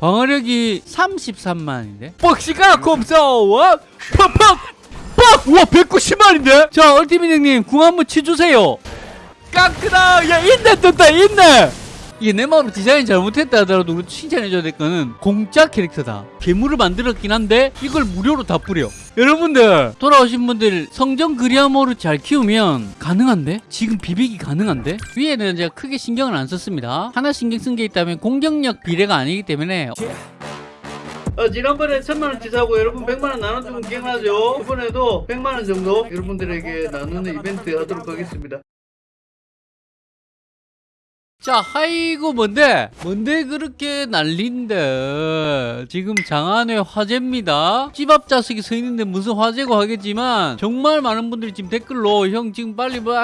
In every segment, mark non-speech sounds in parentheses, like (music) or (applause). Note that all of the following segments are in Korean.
방어력이 33만인데? 뻑시가 콤싸워 팍팍! 빡! 우와 190만인데? 자 얼티밋 형님 궁 한번 치주세요. 깡크다! 야 있네 떴다 있네 이게 내 마음으로 디자인 잘못했다 하더라도 우리 칭찬해줘야 될 거는 공짜 캐릭터다 괴물을 만들었긴 한데 이걸 무료로 다 뿌려 여러분들 돌아오신 분들 성정 그리아모를 잘 키우면 가능한데? 지금 비비기 가능한데? 위에는 제가 크게 신경을 안 썼습니다 하나 신경 쓴 게 있다면 공격력 비례가 아니기 때문에 어, 지난번에 천만원치 사고 여러분 백만원 나눠주면 기억나죠? 이번에도 백만원 정도 여러분들에게 나누는 이벤트 하도록 하겠습니다 자, 아이고 뭔데? 뭔데 그렇게 난린데? 지금 장안의 화제입니다. 집앞 자석이 서 있는데 무슨 화제고 하겠지만 정말 많은 분들이 지금 댓글로 형 지금 빨리 뭐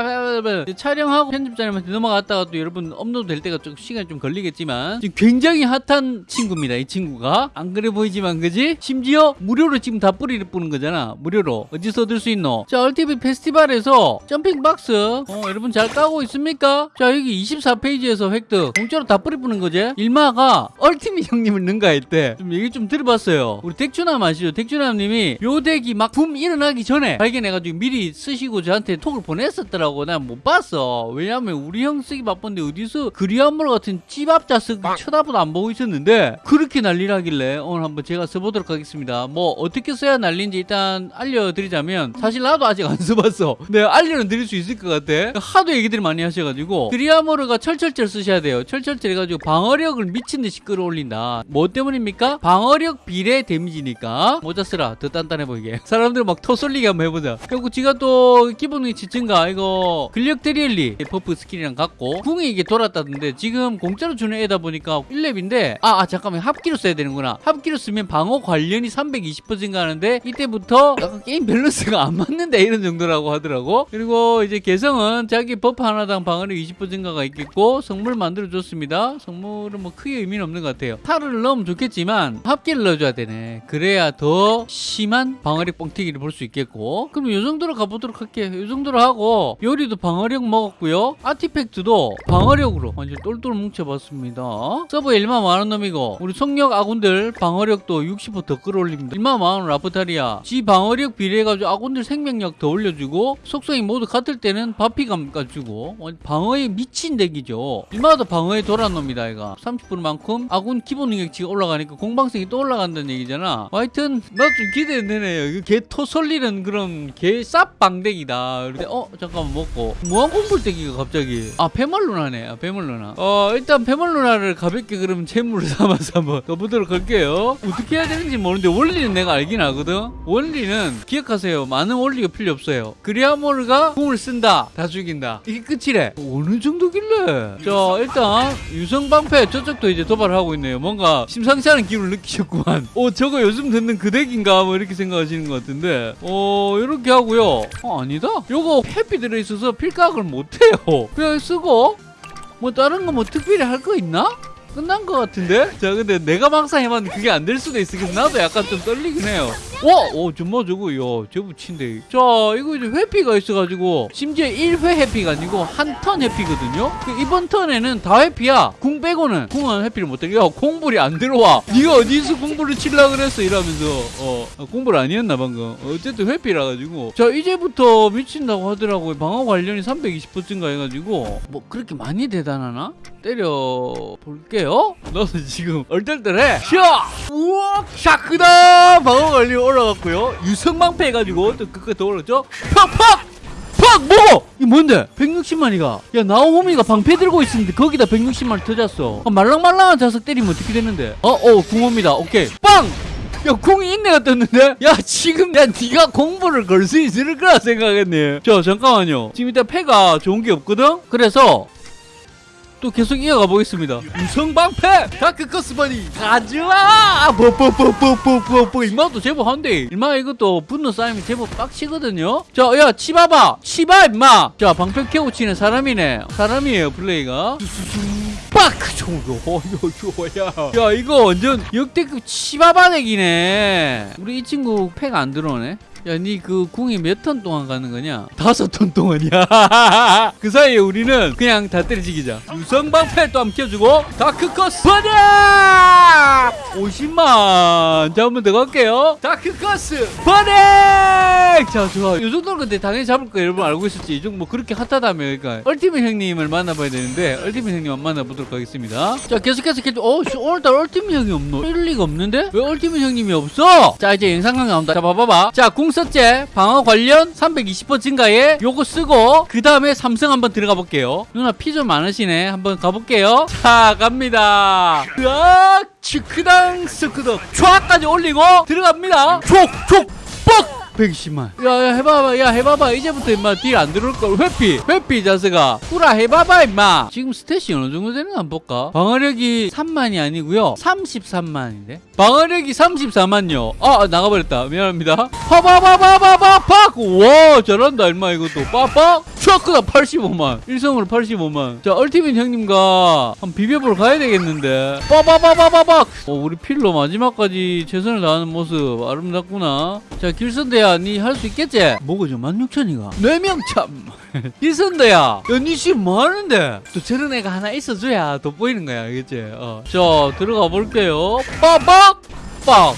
촬영하고 편집자님한테 넘어갔다가 또 여러분 업로드 될 때가 좀 시간이 좀 걸리겠지만 지금 굉장히 핫한 친구입니다. 이 친구가 안 그래 보이지만 그지? 심지어 무료로 지금 다 뿌리를 뿌는 거잖아. 무료로 어디서 얻을 수 있노? 자, ultimate 페스티벌에서 jumping 박스 어, 여러분 잘 까고 있습니까? 자, 여기 24페이지 에서 획득. 공짜로 다 뿌리 뿌는 거지? 일마가 얼티밋 형님을 능가했대 좀 얘기 좀 들어봤어요. 우리 덱주남 아시죠? 덱주남님이 요 덱이 막 붐 일어나기 전에 발견해가지고 미리 쓰시고 저한테 톡을 보냈었더라고. 난 못 봤어. 왜냐면 우리 형 쓰기 바쁜데 어디서 그리한물 같은 찌밥자 쓰 쳐다보도 안 보고 있었는데 그렇게 난리라길래 오늘 한번 제가 써보도록 하겠습니다. 뭐 어떻게 써야 난리인지 일단 알려드리자면 사실 나도 아직 안 써봤어. 네 알려는 드릴 수 있을 것 같아. 하도 얘기들이 많이 하셔가지고 그리아모르가 철철 철 쓰셔야 돼요. 철철철 해가지고 방어력을 미친 듯이 끌어올린다. 뭐 때문입니까? 방어력 비례 데미지니까. 모자 쓰라. 더 단단해 보이게. 사람들 막 터쏠리게 한번 해보자. 그리고 지가 또 기본 위치 증가 이거 근력 드릴리 버프 스킬이랑 같고 궁이 이게 돌았다던데 지금 공짜로 주는 애다 보니까 1렙인데 아, 아 잠깐만 합기로 써야 되는구나. 합기로 쓰면 방어 관련이 320% 증가하는데 이때부터 약간 게임 밸런스가 안 맞는데 이런 정도라고 하더라고. 그리고 이제 개성은 자기 버프 하나당 방어력 20% 증가가 있겠고 성물 만들어 줬습니다. 성물은 뭐 크게 의미는 없는 것 같아요. 탈을 넣으면 좋겠지만 합계를 넣어줘야 되네. 그래야 더 심한 방어력 뻥튀기를 볼 수 있겠고 그럼 이 정도로 가보도록 할게요. 이 정도로 하고 요리도 방어력 먹었고요. 아티팩트도 방어력으로 완전 똘똘 뭉쳐봤습니다. 서버 1만 만원 놈이고 우리 성력 아군들 방어력도 60%더 끌어올립니다. 1만 만원 라프타리아 지 방어력 비례해가지고 아군들 생명력 더 올려주고 속성이 모두 같을 때는 바피감 까주고 방어에 미친 덱이죠. 이마다 방어에 돌아온 놈이다 이가 30%만큼 아군 기본 능력치가 올라가니까 공방성이 또 올라간다는 얘기잖아. 하여튼 나 좀 기대되네 이거 개 토솔리는 그런 개 쌉방덱이다. 그런데 어 잠깐만 먹고. 무한공불덱이가 갑자기. 아 페멀루나네. 아 페멀루나. 어 일단 페멀루나를 가볍게 그러면 재물을 (laughs) 삼아서 한번 가보도록 할게요. 어떻게 해야 되는지 모르는데 원리는 내가 알긴 하거든. 원리는 기억하세요. 많은 원리가 필요 없어요. 그리아모르가 궁을 쓴다. 다 죽인다. 이게 끝이래. 어느 정도길래 자 일단 유성방패 저쪽도 이제 도발을 하고 있네요. 뭔가 심상치 않은 기분을 느끼셨구만. 어 저거 요즘 듣는 그 덱인가? 뭐 이렇게 생각하시는 것 같은데. 어 이렇게 하고요. 어 아니다? 요거 해피 들어있어서 필각을 못해요. 그냥 쓰고 뭐 다른 거 뭐 특별히 할 거 있나? 끝난 것 같은데? 자 근데 내가 막상 해봤는데 그게 안 될 수도 그래서 나도 약간 좀 떨리긴 해요. 와! 어 정말 저거 야 제부친데. 자 이거 이제 회피가 있어가지고 심지어 1회 회피가 아니고 한 턴 회피거든요? 그 이번 턴에는 다 회피야. 궁 빼고는 궁은 회피를 못해 야 공불이 안 들어와. 네가 어디서 공불을 칠라 그랬어? 이러면서. 어 아, 공불 아니었나 방금. 어쨌든 회피라 가지고. 자 이제부터 미친다고 하더라고요. 방어 관련이 320% 증가해가지고. 뭐 그렇게 많이 대단하나? 때려 볼게요 너는 지금 얼떨떨해 샤! 우와 샤크다 방어 관련 올라갔고요 유성방패 해가지고 또더 올랐죠 팍 팍 팍! 뭐? 이 뭔데? 160만이가 야 나오호미가 방패 들고 있었는데 거기다 160만 터졌어 아, 말랑말랑한 자석 때리면 어떻게 되는데 어? 어 궁호입니다 오케이 빵! 야 궁이 있네가 떴는데? 야 지금 야 네가 공부를 걸 수 있을 거라 생각했네 자 잠깐만요 지금 일단 패가 좋은 게 없거든? 그래서 또 계속 이어가 보겠습니다. 유성방패 다크커스버니 가져와 뽀뽀뽀뽀뽀뽀뽀 일마도 제법 한데 일마 이것도 분노 쌓이면 제법 빡치거든요. 자야 치봐봐 치봐 임마. 자 방패 캐고 치는 사람이네 사람이에요 플레이가. 빡! 야 이거 완전 역대급 치바바덱이네 우리 이 친구 패가 안 들어오네 야, 니 그 궁이 몇 턴 동안 가는 거냐? (laughs) 다섯 턴 동안이야. (laughs) 그 사이에 우리는 그냥 다 때려지기자. 유성방패 또 한번 켜주고 다크커스 버냐! 50만. 자 한번 더 갈게요. 다크커스 버넥 자 좋아. 요 정도는 근데 당연히 잡을 거 여러분 알고 있었지. 이 정도 뭐 그렇게 핫하다며 그러니까 얼티밋 형님을 만나봐야 되는데 얼티밋 형님 만 만나보도록 하겠습니다. 자 계속해서 계속 어 씨, 오늘따라 얼티밋 형이 없노? 이럴 리가 없는데? 왜 얼티밋 형님이 없어? 자 이제 영상강 나온다. 자 봐봐봐. 자 궁 썼제 방어 관련 320% 증가에 요거 쓰고 그 다음에 삼성 한번 들어가 볼게요. 누나 피 좀 많으시네. 한번 가볼게요. 자 갑니다. 으악 치크당 스크덕 촤까지 올리고 들어갑니다. 촉촉 뻑 120만. 야 야 해봐봐. 야 해봐봐. 이제부터 임마 deal 안 들어올걸. 회피 회피 이 자스가. 꾸라 해봐봐 임마. 지금 stat이 어느 정도 되는가 한번 볼까? 방어력이 3만이 아니고요. 33만인데? 방어력이 34만요. 아 나가버렸다. 미안합니다. 파바바바바바 팍 와 잘한다 임마 이것도. 빠빡 촥크다 85만 일성으로 85만. 자 Ultimate 형님과 한 비벼보러 가야 되겠는데. 빠바바바바박 어, 우리 필로 마지막까지 최선을 다하는 모습 아름답구나. 자 길선대야 니 할 수 있겠지? 뭐가 저 16,000이가. 4명 참. (laughs) 길선대야 야니 지금 뭐하는데? 또 저런 애가 하나 있어줘야 돋보이는 거야 알겠지? 어. 자 들어가 볼게요. 빠박! 빡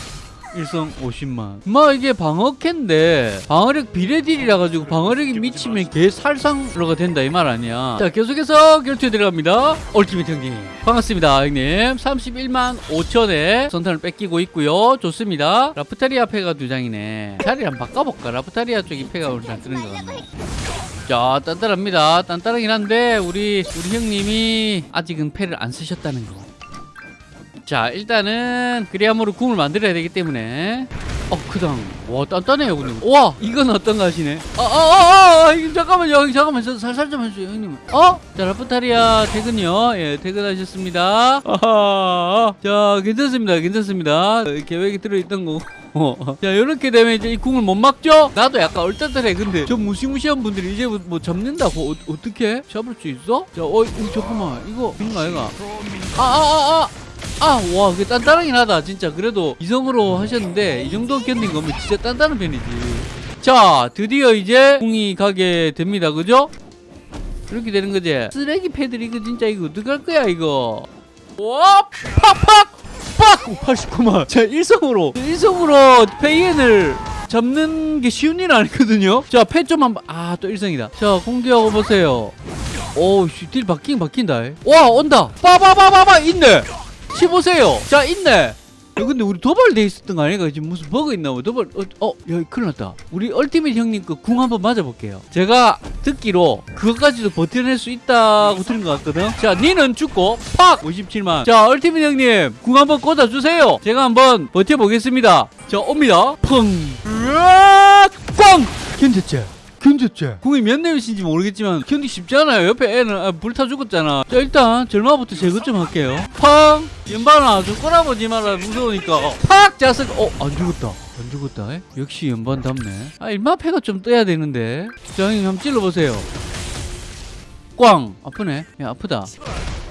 일성 50만. 마 이게 방어캔데 방어력 비례딜이라 가지고 방어력이 미치면 개 살상으로가 된다 이 말 아니야. 자 계속해서 결투에 들어갑니다. 얼티밋 형님 반갑습니다 형님. 31만 5천에 선탄을 뺏기고 있고요. 좋습니다. 라프타리아 패가 두 장이네. 자리 한번 바꿔볼까? 라프타리아 쪽이 패가 오늘 잘 뜨는 것 같네. 자 단단합니다. 단단하긴 한데 우리 우리 형님이 아직은 패를 안 쓰셨다는 거 자 일단은 그리아모로 궁을 만들어야 되기 때문에. 어 그당 와 단단해요 근데. 와 이건 어떤가 하시네? 아아아아 잠깐만요 형님 잠깐만. 저 살살 좀 해주세요 형님. 어? 자 라프타리아 퇴근요. 예 퇴근하셨습니다. 아하 자 괜찮습니다 괜찮습니다. 어, 계획이 들어있던 거고 (laughs) 자 이렇게 되면 이제 이 궁을 못 막죠? 나도 약간 얼떨떨해 근데. 저 무시무시한 분들이 이제 뭐, 뭐 잡는다고? 어, 떻게 잡을 수 있어? 자 어, 이 잠깐만. 이거 뭔가 얘가? 아아아아 아, 와, 그 단단하긴 하다, 진짜. 그래도 이성으로 하셨는데, 이 정도 견딘 거면 진짜 단단한 편이지. 자, 드디어 이제 궁이 가게 됩니다, 그죠? 이렇게 되는 거지. 쓰레기 패들 이거 진짜 이거 어떡할 거야, 이거. 와, 팍팍! 빡! 89만. 자, 일성으로. 일성으로 페이엔을 잡는 게 쉬운 일 아니거든요? 자, 패좀 한번. 아, 또 일성이다. 자, 공개하고 보세요. 씨, 딜 바뀐, 바뀐다. 와, 온다. 빠바바바바, 있네. 치보세요. 자, 있네. 야, 근데 우리 도발돼 있었던 거 아닌가? 지금 무슨 버그 있나 봐. 도발, 어, 어, 야, 큰일 났다. 우리 얼티밋 형님 그 궁 한번 맞아볼게요. 제가 듣기로 그것까지도 버텨낼 수 있다고 들은 것 같거든. 자, 니는 죽고, 팍! 57만. 자, 얼티밋 형님, 궁 한번 꽂아주세요. 제가 한번 버텨보겠습니다. 자, 옵니다. 펑! 으악! 꽝! 견뎠지? 견뎠지? 궁이 몇 레벨인지 모르겠지만 견디기 쉽지 않아요. 옆에 애는 아, 불타 죽었잖아. 자 일단 절마부터 제거 좀 할게요. 팡! 연반아 좀 꼬라보지 마라 무서우니까. 팍! 자석 어? 안 죽었다. 안 죽었다. 에? 역시 연반 답네. 아 일마패가 좀 떠야 되는데. 자 형님 한번 찔러보세요. 꽝! 아프네. 야 아프다.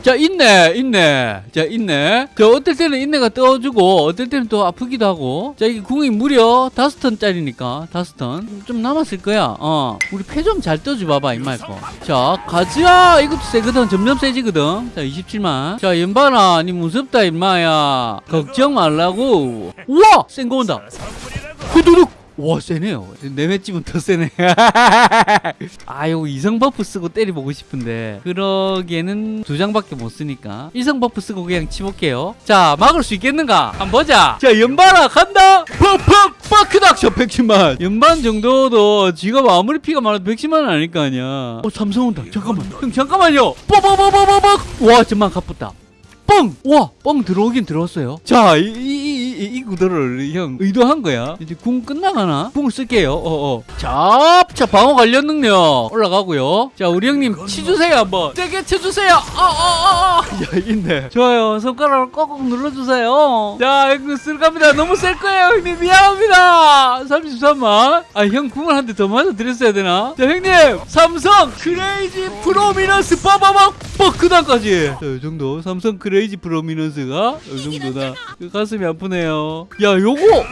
자 있네 있네. 자 있네. 자 어떨 때는 있네가 떠주고 어떨 때는 또 아프기도 하고. 자 이게 궁이 무려 다섯 턴짜리니까 다섯 턴좀 남았을 거야. 어. 우리 패 좀 잘 떠줘 봐봐 이말 거자 가자 이것도 세거든. 점점 세지거든. 자 27만. 자 연반아 니 무섭다 임마야. 걱정 말라고. 우와! 센 거 온다. 후두둑 와 세네요. 내맷집은 더 세네. (laughs) 아 요거 이성 buff 쓰고 때려보고 싶은데. 그러기에는 두 장밖에 못 쓰니까. 이성 buff 쓰고 그냥 치볼게요. 자 막을 수 있겠는가? 한번 보자. 자 연반아 간다. 퍽퍽 빡크닥 저 110만. 연반 정도도 지가 아무리 피가 많아도 110만은 아닐 거 아니야. 어 삼성 온다. 잠깐만. 형 잠깐만요. 뽀뽀뽀뽀뽀뽀. 와 정말 가쁘다. 뻥! 와! 뻥 들어오긴 들어왔어요. 자, 이, 이, 이, 이, 이 구도를 형 의도한 거야. 이제 궁 끝나가나? 궁을 쓸게요. 어, 어. 자, 자, 방어 관련 능력 올라가고요. 자, 우리 형님 치주세요, 한번. 세게 쳐주세요. 어, 어, 어, 어. 야, 있네. 좋아요. 손가락을 꼭꼭 눌러주세요. 자, 이거 쓸갑니다. 너무 셀 거예요, 형님. 미안합니다. 33만. 아, 형 궁을 한 대 더 맞아 드렸어야 되나? 자, 형님. 삼성 Crazy Prominence 빠바박 뻑크단까지. 자, 이 정도. 삼성 Crazy Prominence가 이 정도다. 그 가슴이 아프네요. 야, 요거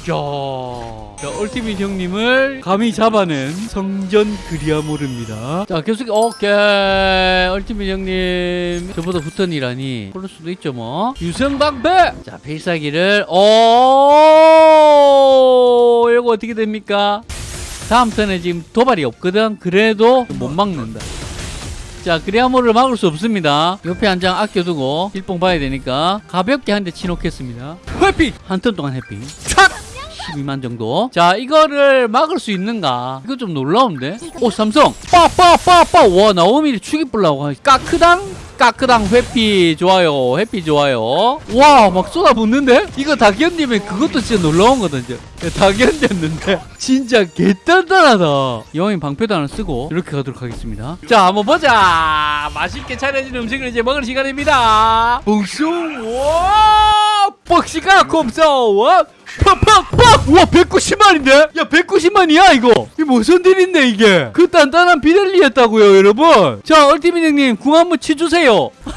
자, 자 얼티밋 형님을 감히 잡아낸 성전 그리아모르입니다. 자, 계속 오케이. 얼티밋 형님 저보다 붙은이라니 그럴 수도 있죠 뭐. 유성방패. 자, 필살기를 오 이거 어떻게 됩니까? 다음 턴에 지금 도발이 없거든. 그래도 못 막는다. 자, 그리아모를 막을 수 없습니다. 옆에 한 장 아껴두고 일봉 봐야 되니까 가볍게 한 대 치놓겠습니다. 회피! 한 턴 동안 회피. 촥! 12만 정도. 자, 이거를 막을 수 있는가? 이거 좀 놀라운데? 오, 삼성! 빠빠빠빠! 와, 나오미를 죽이불라고. 까크당? 까크당 회피 좋아요. 회피 좋아요. 와, 막 쏟아붓는데? 이거 다 견디면 그것도 진짜 놀라운 거든요. 다 견뎠는데. 진짜 개단단하다. 여왕님 방패도 하나 쓰고 이렇게 가도록 하겠습니다. 자, 한번 보자. 맛있게 차려진 음식을 이제 먹을 시간입니다. 봉숭, 와! 콤소, 와! 팍팍팍! 우와 190만인데? 야 190만이야 이거 이게 무슨 딜인데 이게 그 단단한 비델리였다고요 여러분 자 얼티밋 형님 궁 한번 치주세요 (laughs)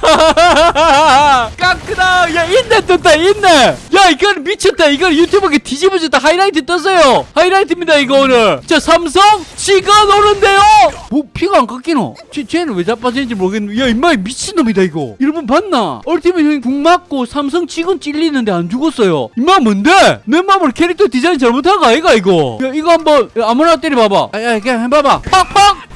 야 있네 떴다 있네. 야 이건 미쳤다. 이건 유튜브에 뒤집어졌다. 하이라이트 떴어요. 하이라이트입니다 이거 오늘. 자 삼성 지가 노는데요. 뭐 피가 안 깎이노? 쟤, 쟤는 왜 자빠지는지 모르겠는데. 야 임마 미친놈이다 이거. 여러분 봤나? 얼티밋 형님 궁 맞고 삼성 지금 찔리는데 안 죽었어요. 임마 뭔데? 내 마음으로 캐릭터 디자인 잘못한 거 아이가 이거? 야 이거 한번 야, 아무나 때려봐봐. 아, 야 그냥 해봐봐. 팍팍 팍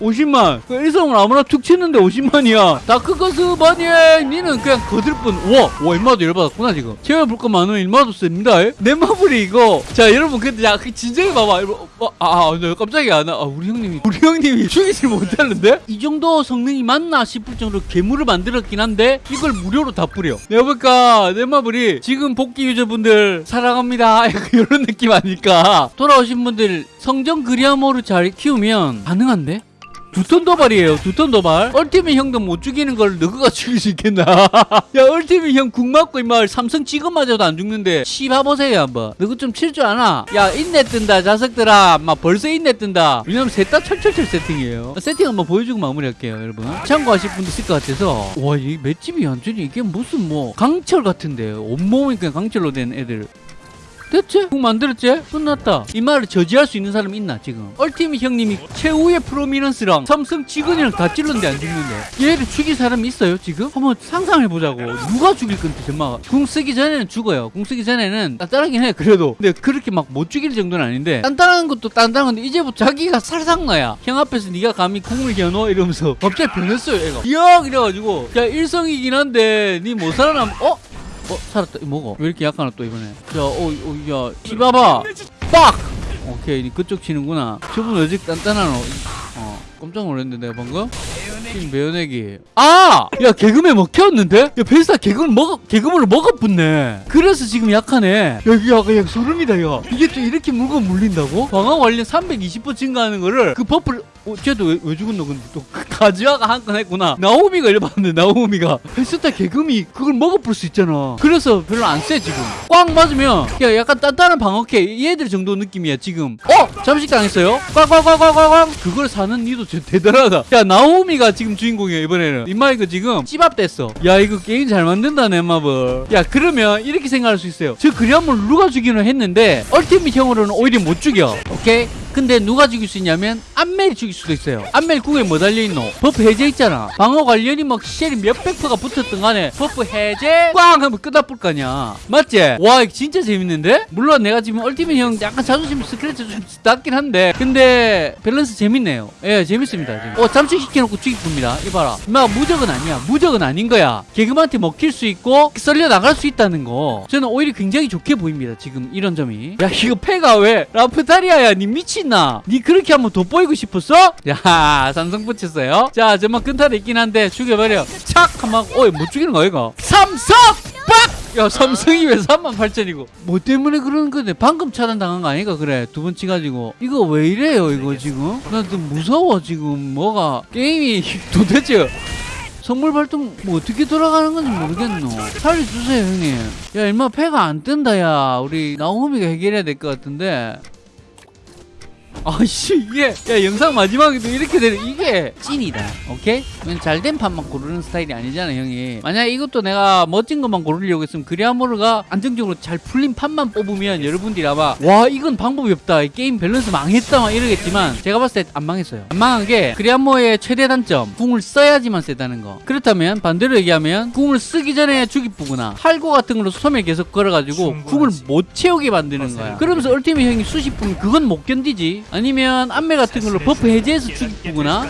50만. 그 일성을 아무나 툭 치는데 50만이야. 다크커스 바니에 니는 그냥 거들 뿐. 우와 와 일마도 열받았구나 지금. 채워볼 거 많으면 일마도 씁니다. 에? 내 마블이 이거. 자 여러분 근데 야그 진정해 봐봐. 어, 아, 아, 나 깜짝이야. 나 아, 우리 형님이 우리 형님이 (laughs) 죽이질 못하는데? 이 정도 성능이 맞나 싶을 정도로 괴물을 만들었긴 한데 이걸 무료로 다 뿌려. 내가 볼까 내 마블이 지금 복귀 유저분들 사랑합니다. (laughs) 이런 느낌 아닐까? 돌아오신 분들 성정 그리아모를 잘 키우면 가능한데? 두턴 도발이에요. 두턴 도발. 얼티밋 형도 못 죽이는 걸 너가 (laughs) 죽일 수 있겠나? 야, 얼티밋 형궁 맞고 임마 삼성 지금 맞아도 안 죽는데 씹어보세요 한번. 너거 좀칠 줄 아나? 야, 인내 뜬다 자석들아. 막 벌써 인내 뜬다. 왜냐면 셋 다 철철철 세팅이에요. 세팅 한번 보여주고 마무리할게요, 여러분. 참고하실 분도 있을 것 같아서. 와, 이 맷집이 완전히 이게 무슨 뭐 강철 같은데. 온몸이 그냥 강철로 된 애들. 됐지? 궁 만들었지? 끝났다. 이 말을 저지할 수 있는 사람 있나 지금? 얼티밋 형님이 최후의 프로미넌스랑 삼성 직원이랑 다 찔렀는데 안 죽는데 얘를 죽일 사람이 있어요 지금? 한번 상상해보자고 누가 죽일 건데 정말 궁 쓰기 전에는 죽어요 궁 쓰기 전에는 단단하긴 해 그래도 근데 그렇게 막 못 죽일 정도는 아닌데 단단한 것도 단단한 건데 이제부터 자기가 살상나야 형 앞에서 네가 감히 궁을 겨눠 이러면서 갑자기 변했어요 얘가 이야 이래가지고 야 일성이긴 한데 니못 살아남 어? 어 살았다. 먹어 왜 이렇게 약하나 또 이번에? 자어야 티바바 빡! 오케이 니 그쪽 치는구나. 저분 왜 이렇게 단단하노 어 깜짝 놀랐는데 내가 방금? 매연액이. 아 야 개그맨 먹혔는데? 야 벨사 개그물 먹어 개그물을 먹어붙네. 그래서 지금 약하네. 여기 약간 약 소름이다 야 이게 또 이렇게 물건 물린다고? 방어 관련 320% 증가하는 거를 그 버프를 어, 쟤도 왜, 왜 죽었노? 근데 또 가즈아가 한 건 했구나. 나오미가 열받는데 나오미가. 헬스타 개금이 그걸 먹어볼 수 있잖아. 그래서 별로 안세 지금. 꽉 맞으면 야 약간 단단한 방어캐 얘들 정도 느낌이야 지금. 어? 잠식 당했어요? 꽉꽉꽉꽉꽉 그걸 사는 진짜 대단하다. 야 나오미가 지금 주인공이야 이번에는. 임마 이거 지금 찌밥됐어. 야 이거 게임 잘 만든다 넷마블. 야 그러면 이렇게 생각할 수 있어요. 저 그리함을 누가 죽이는 했는데 Ultimate 형으로는 오히려 못 죽여. 오케이 근데 누가 죽일 수 있냐면 안멜이 죽일 수도 있어요. 안멜 궁에 뭐 달려있노? buff 해제 있잖아. 방어 관련이 막 쉘이 몇백 프가 붙었던 간에 buff 해제 꽝 하면 끝나볼 거 아니야. 맞지? 와 이거 진짜 재밌는데? 물론 내가 지금 Ultimate 형 약간 자존심 스크래치 좀 낮긴 한데 근데 밸런스 재밌네요. 예 재밌습니다 지금. 어 잠식시켜놓고 죽이쁩니다. 이봐라. 임마 무적은 아니야. 무적은 아닌 거야. 개그한테 먹힐 수 있고 썰려 나갈 수 있다는 거. 저는 오히려 굉장히 좋게 보입니다 지금 이런 점이. 야 이거 패가 왜? 라프타리아야 니 미친 나? 니 그렇게 한번 돋보이고 싶었어? 야 삼성 붙였어요? 자 저만 끈타도 있긴 한데 죽여버려. 착! 한번 어이 못 죽이는 거야 이거? 삼성! 빡! 야 삼성이 왜 38,000이고? 뭐 때문에 그러는 건데? 방금 차단당한 거 아니가 그래? 두 번 치가지고. 이거 왜 이래요 이거 지금? 나 좀 무서워 지금. 뭐가? 게임이 (laughs) 도대체 선물 발동 뭐 어떻게 돌아가는 건지 모르겠노. 살려주세요 형님. 야 임마 패가 안 뜬다 야. 우리 나오미가 해결해야 될 것 같은데 아씨 이게 야 영상 마지막에도 이렇게 되는 이게. 찐이다. 오케이? 잘된 판만 고르는 스타일이 아니잖아 형이. 만약에 이것도 내가 멋진 것만 고르려고 했으면 그리아모르가 안정적으로 잘 풀린 판만 뽑으면 여러분들이 아마 와 이건 방법이 없다. 이 게임 밸런스 망했다. 막 이러겠지만 제가 봤을 때 안 망했어요. 안 망한 게 그리아모의 최대 단점 궁을 써야지만 세다는 거. 그렇다면 반대로 얘기하면 궁을 쓰기 전에 주기쁘거나. 할고 같은 걸로 소멸 계속 걸어가지고 궁을 못 채우게 만드는 거야. 그러면서 얼티밋 형이 수십 분 그건 못 견디지 아니면 안매 같은 걸로 버프 해제해서 주기쁘거나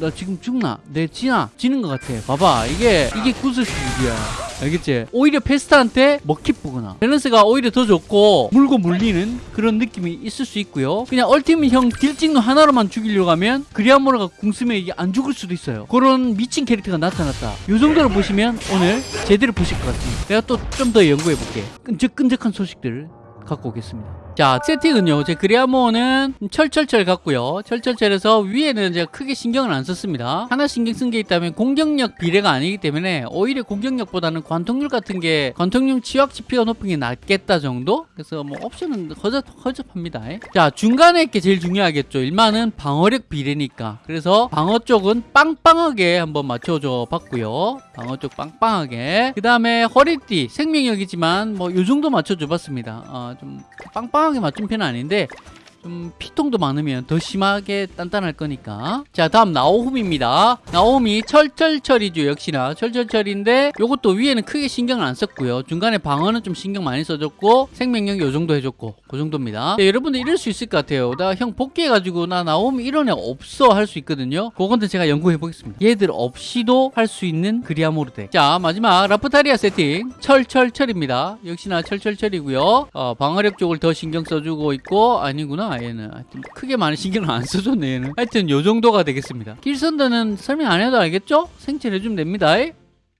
나 지금 죽나? 내 지나? 지는 것 같아. 봐봐. 이게, 이게 구슬 수준이야. 알겠지? 오히려 페스타한테 뿌구나. 밸런스가 오히려 더 좋고, 물고 물리는 그런 느낌이 있을 수 있고요. 그냥 얼티밋 형 딜찍노 하나로만 죽이려고 하면, 그리아모르가 궁 쓰면 이게 안 죽을 수도 있어요. 그런 미친 캐릭터가 나타났다. 요 정도로 보시면 오늘 제대로 보실 것 같습니다. 내가 또 좀 더 연구해볼게. 끈적끈적한 소식들을 갖고 오겠습니다. 자, 세팅은요. 제 그리아모는 철철철 같고요. 철철철에서 위에는 제가 크게 신경을 안 썼습니다. 하나 신경 쓴 게 있다면 공격력 비례가 아니기 때문에 오히려 공격력보다는 관통률 같은 게 관통률 치확 지표가 높은 게 낫겠다 정도? 그래서 뭐 옵션은 허접, 허접합니다. 자, 중간에 게 제일 중요하겠죠. 일만은 방어력 비례니까. 그래서 방어 쪽은 빵빵하게 한번 맞춰줘 봤고요. 방어 쪽 빵빵하게. 그 다음에 허리띠, 생명력이지만 뭐 요 정도 맞춰줘 봤습니다. 어, 좀 빵빵 하게 맞춘 편은 아닌데 좀 피통도 많으면 더 심하게 단단할 거니까. 자 다음 나오홈입니다. 나오홈이 철철철이죠 역시나. 철철철인데 요것도 위에는 크게 신경을 안 썼고요. 중간에 방어는 좀 신경 많이 써줬고 생명력 요 정도 해줬고 그 정도입니다. 네, 여러분들 이럴 수 있을 것 같아요. 나 형 복귀해가지고 나 나오홈 이런 애 없어 할 수 있거든요. 그건데 제가 연구해 보겠습니다. 얘들 없이도 할 수 있는 그리아모르데. 자 마지막 라프타리아 세팅. 철철철입니다. 역시나 철철철이고요. 어, 방어력 쪽을 더 신경 써주고 있고 아니구나 얘는. 하여튼 크게 많이 신경을 안 써줬네 얘는. 하여튼 요 정도가 되겠습니다. 길선드는 설명 안 해도 알겠죠? 생체를 해주면 됩니다